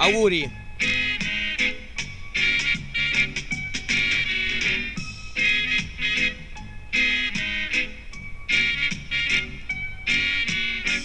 Auguri!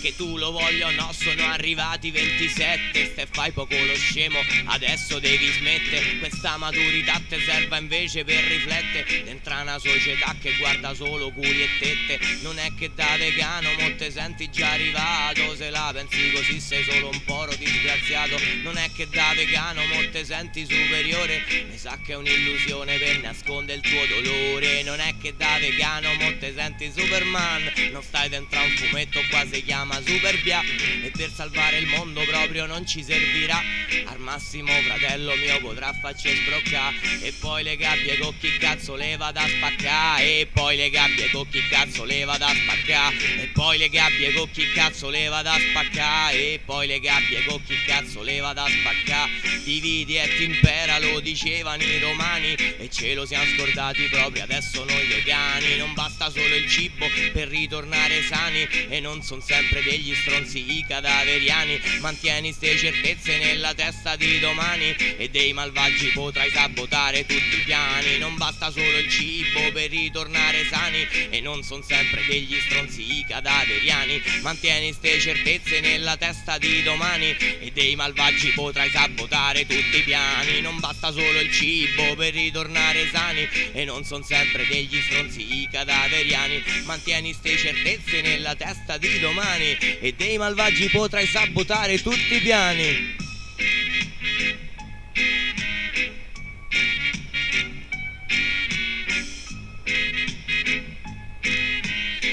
Che tu lo voglia o no sono arrivati 27 Ste fai poco lo scemo adesso devi smettere Questa maturità te serva invece per riflettere Dentro una società che guarda solo culi e tette. Non è che da vegano mo te senti già arrivato Se la pensi così sei solo un poro disgraziato. Non è che da vegano mo te senti superiore Mi sa che è un'illusione per nascondere il tuo dolore. Non è che da vegano mo te senti Superman Non stai dentro un fumetto qua si chiama chiama Superbia. E per salvare il mondo proprio non ci servirà. Al massimo fratello mio potrà farci sbroccare. E poi le gabbie con chi cazzo le vado a spaccare? E poi le gabbie con chi cazzo le vado a spaccare? E poi le gabbie con chi cazzo le vado a spaccare? E poi le gabbie con chi cazzo le vado a spaccare? Dividi e ti impera lo dicevano i romani. E ce lo siamo scordati proprio adesso noi vegani Non basta solo il cibo per ritornare sani. E non son sempre degli stronzi i cadaveriani Mantieni ste certezze nella testa di domani E dei malvagi potrai sabotare tutti i piani. Non basta solo il cibo per ritornare sani E non son sempre degli stronzi i cadaveriani. Mantieni ste certezze nella testa di domani E dei malvagi potrai sabotare tutti i piani. Non basta solo il cibo per ritornare sani E non son sempre degli stronzi i cadaveriani. Mantieni ste certezze nella testa di domani e dei malvagi potrai sabotare tutti i piani.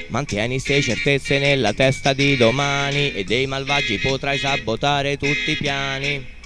Mantieni ste certezze nella testa di domani e dei malvagi potrai sabotare tutti i piani.